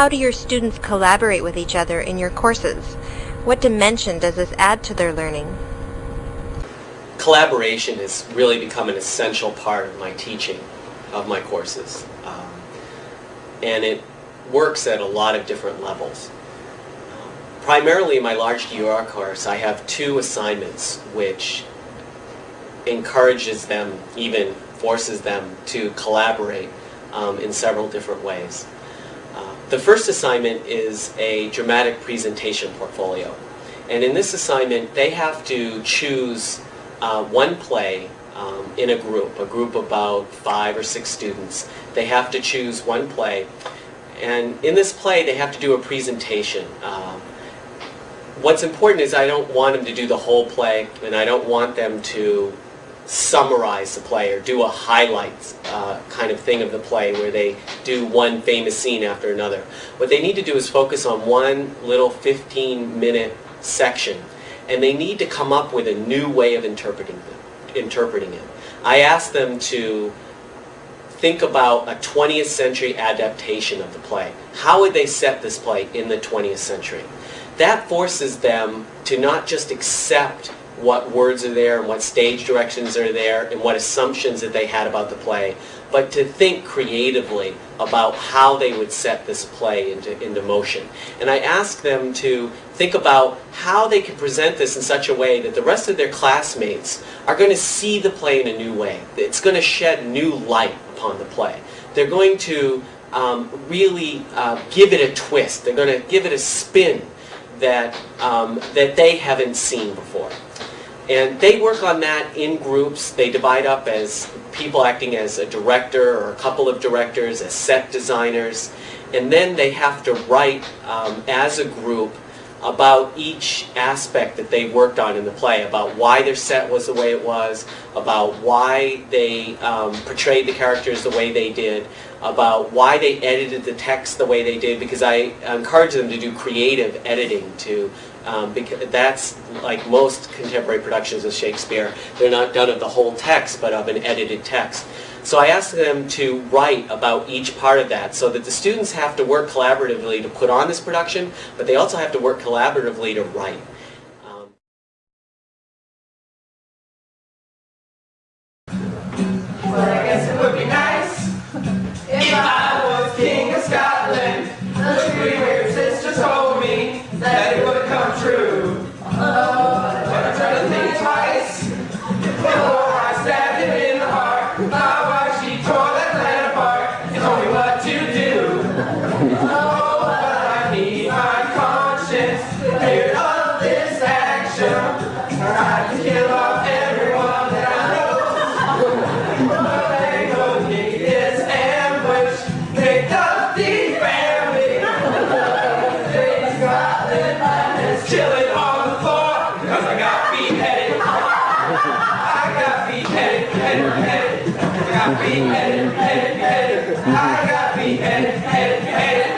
How do your students collaborate with each other in your courses? What dimension does this add to their learning? Collaboration has really become an essential part of my teaching of my courses. Um, and it works at a lot of different levels. Primarily in my large DUR course, I have two assignments which encourages them, even forces them to collaborate um, in several different ways. Uh, the first assignment is a dramatic presentation portfolio. And in this assignment, they have to choose uh, one play um, in a group, a group of about five or six students. They have to choose one play. And in this play, they have to do a presentation. Um, what's important is I don't want them to do the whole play, and I don't want them to summarize the play or do a highlights uh, kind of thing of the play where they do one famous scene after another. What they need to do is focus on one little 15 minute section and they need to come up with a new way of interpreting it. Interpreting it. I asked them to think about a 20th century adaptation of the play. How would they set this play in the 20th century? That forces them to not just accept what words are there and what stage directions are there and what assumptions that they had about the play, but to think creatively about how they would set this play into, into motion. And I ask them to think about how they could present this in such a way that the rest of their classmates are going to see the play in a new way. It's going to shed new light upon the play. They're going to um, really uh, give it a twist. They're going to give it a spin that, um, that they haven't seen before. And they work on that in groups. They divide up as people acting as a director or a couple of directors, as set designers. And then they have to write um, as a group about each aspect that they worked on in the play, about why their set was the way it was, about why they um, portrayed the characters the way they did, about why they edited the text the way they did, because I encourage them to do creative editing to um, because that's like most contemporary productions of Shakespeare, they're not done of the whole text, but of an edited text. So I asked them to write about each part of that so that the students have to work collaboratively to put on this production, but they also have to work collaboratively to write. Got beheaded, beheaded, beheaded. I got beheaded, beheaded, beheaded.